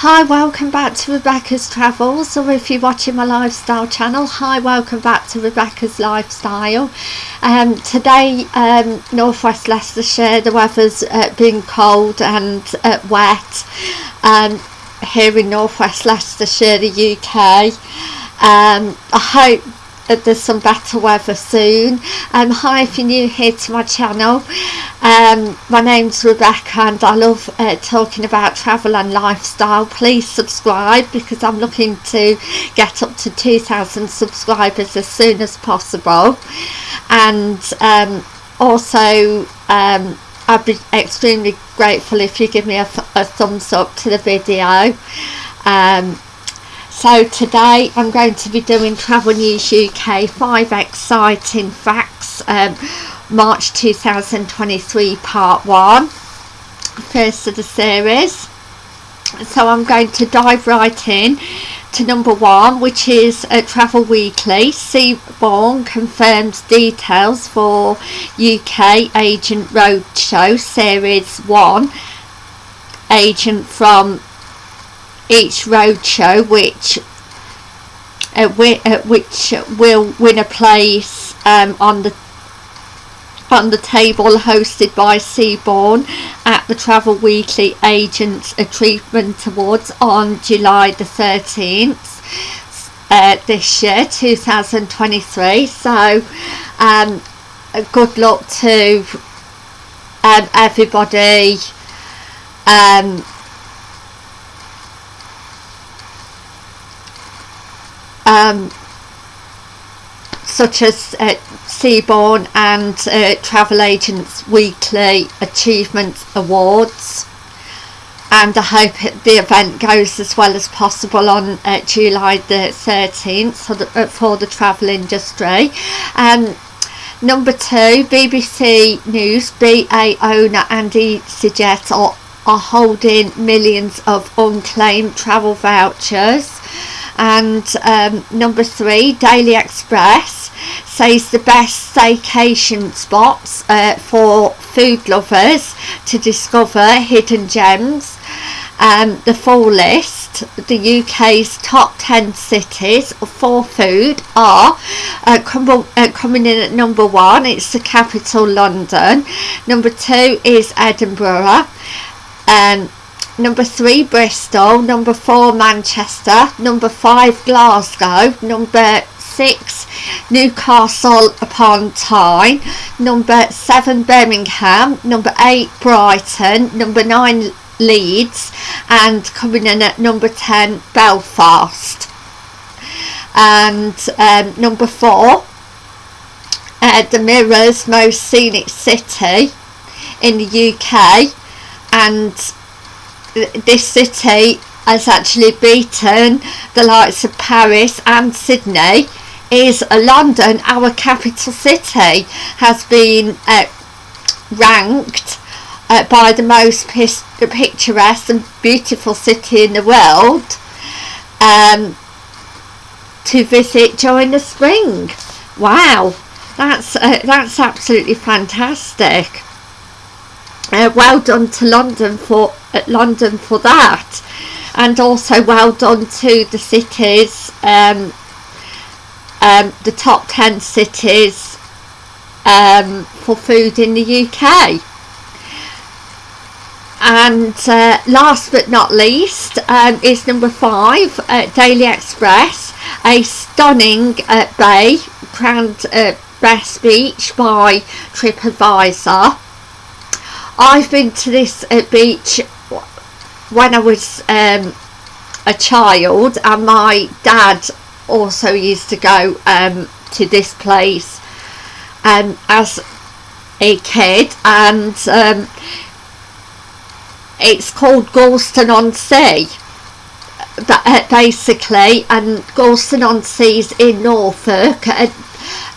Hi, welcome back to Rebecca's Travels, or if you're watching my lifestyle channel, hi, welcome back to Rebecca's Lifestyle. Um, today, um, northwest Leicestershire, the weather's uh, been cold and uh, wet um, here in northwest Leicestershire, the UK. Um, I hope there's some better weather soon. Um, hi if you're new here to my channel. Um, my name's Rebecca and I love uh, talking about travel and lifestyle. Please subscribe because I'm looking to get up to 2,000 subscribers as soon as possible. And um, also um, I'd be extremely grateful if you give me a, a thumbs up to the video. Um, so today I'm going to be doing Travel News UK 5 exciting facts um, March 2023 part 1 first of the series. So I'm going to dive right in to number one which is a Travel Weekly. Seabourn confirms details for UK Agent Roadshow Series 1 agent from each roadshow which uh, uh, which will win a place um, on the on the table hosted by Seabourn at the Travel Weekly Agents Achievement Awards on July the 13th uh, this year 2023 so um, good luck to um, everybody um, um, such as uh, Seabourn and uh, Travel Agents Weekly Achievement Awards and I hope the event goes as well as possible on uh, July the 13th for the, uh, for the travel industry. Um, number two, BBC News, BA owner Andy EasyJet are, are holding millions of unclaimed travel vouchers and um, number three Daily Express says the best staycation spots uh, for food lovers to discover hidden gems. Um, the full list the UK's top 10 cities for food are uh, uh, coming in at number one it's the capital London. Number two is Edinburgh. Um, number three Bristol, number four Manchester, number five Glasgow, number six Newcastle upon Tyne, number seven Birmingham, number eight Brighton, number nine Leeds, and coming in at number ten Belfast. And um, number four, uh, the Mirror's most scenic city in the UK, and this city has actually beaten the likes of Paris and Sydney. Is a London our capital city has been uh, ranked uh, by the most picturesque and beautiful city in the world um, to visit during the spring. Wow. That's uh, that's absolutely fantastic uh, well done to London for uh, London for that. And also well done to the cities um, um, the top 10 cities um, for food in the UK and uh, last but not least um, is number five uh, Daily Express a stunning uh, bay crowned uh, best beach by TripAdvisor I've been to this uh, beach when I was um, a child and my dad also used to go um, to this place um, as a kid and um, it's called Gorleston on Sea. Uh, basically and Gorleston on Sea is in Norfolk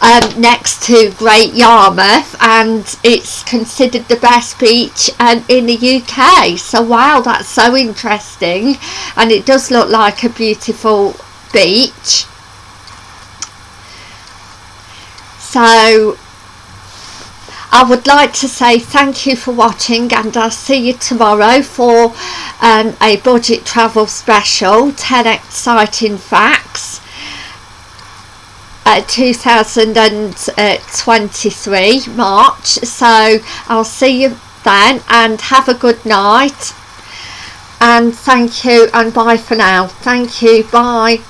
um, next to Great Yarmouth and it's considered the best beach um, in the UK so wow that's so interesting. And it does look like a beautiful beach. So I would like to say thank you for watching and I'll see you tomorrow for um, a budget travel special 10 exciting facts uh, 2023 March. So I'll see you then and have a good night. And thank you and bye for now. Thank you bye